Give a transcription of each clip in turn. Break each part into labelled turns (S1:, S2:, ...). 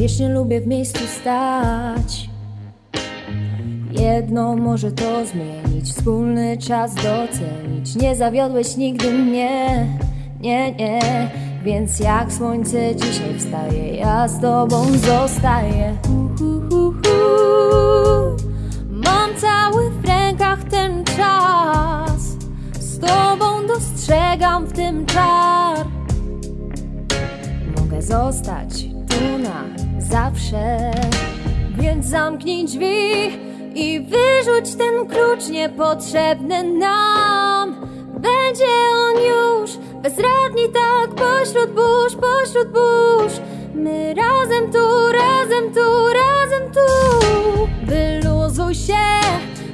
S1: Wiecznie lubię w miejscu stać. Jedno może to zmienić Wspólny czas docenić. Nie zawiodłeś nigdy mnie. Nie, nie. Więc jak słońce dzisiaj wstaje Ja z tobą zostaję. Mam cały w rękach ten czas. Z tobą dostrzegam w tym czar. Mogę zostać tu na zawsze. Więc zamknij drzwi i wyrzuć ten klucz niepotrzebny nam. Będzie on już. Bezradni tak pośród burz, pośród burz. My razem tu, razem tu, razem tu. Wyluzuj się,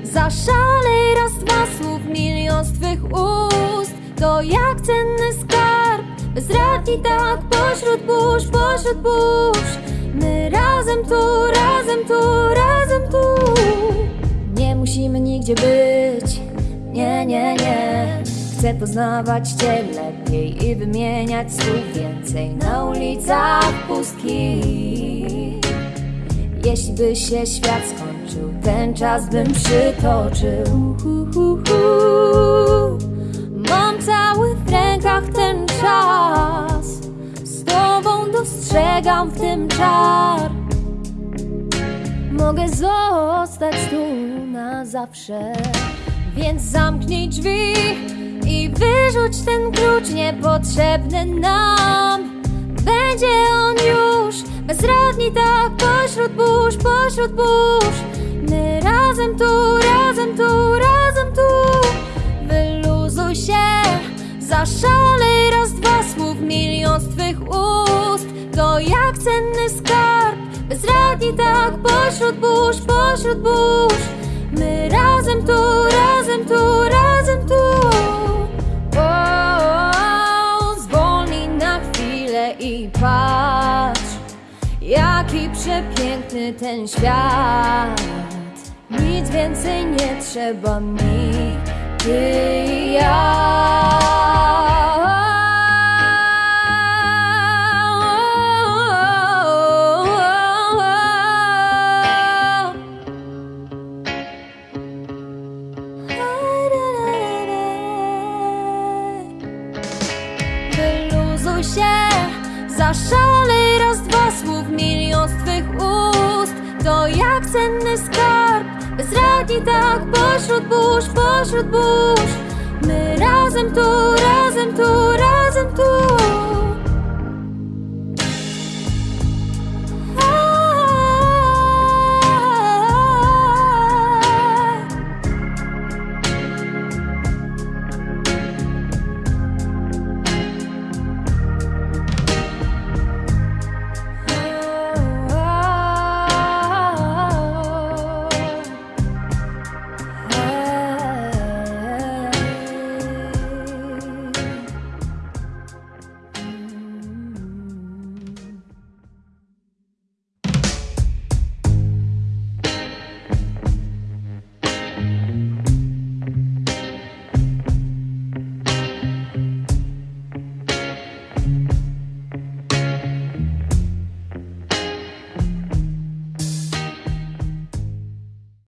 S1: zaszalej raz, dwa słów milion z twych ust. To jak cenny skarb Bezradni tak pośród burz, pośród burz. My razem tu, razem tu, razem tu. Nie musimy nigdzie być. Nie, nie, nie. Chcę poznawać Cię lepiej I wymieniać słów więcej Na ulicach pustkich jeśli by się świat skończył, ten czas bym przytoczył. Hu, hu, hu. Dostrzegam w tym czar. Mogę zostać tu na zawsze. Więc zamknij drzwi i wyrzuć ten klucz niepotrzebny nam. Będzie on już bezradni tak pośród burz, pośród burz. My razem tu, razem tu, razem tu. Wyluzuj się, zaszalej raz, dwa słów milion z twych ust. To jak cenny skarb, bezradni tak pośród burz, pośród burz. My razem tu, razem tu, razem tu. Zwolnij na chwilę i patrz, jaki przepiękny ten świat. Nic więcej nie trzeba mi, ty i ja. Wyluzuj się, zaszalej raz, dwa słów milion z twych ust. To jak cenny skarb, bezradni tak pośród burz, pośród burz. My razem tu, razem tu, razem